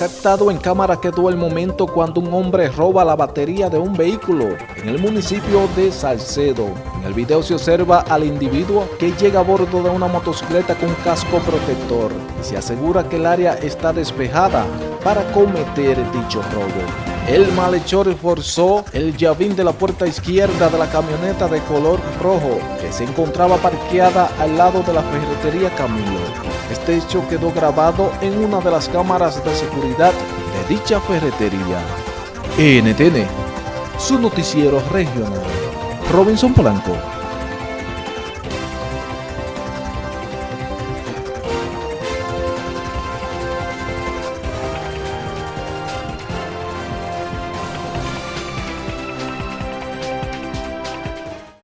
Captado en cámara quedó el momento cuando un hombre roba la batería de un vehículo en el municipio de Salcedo. En el video se observa al individuo que llega a bordo de una motocicleta con casco protector y se asegura que el área está despejada para cometer dicho robo. El malhechor forzó el llavín de la puerta izquierda de la camioneta de color rojo que se encontraba parqueada al lado de la ferretería Camilo. Este hecho quedó grabado en una de las cámaras de seguridad de dicha ferretería. NTN, su noticiero regional. Robinson Polanco.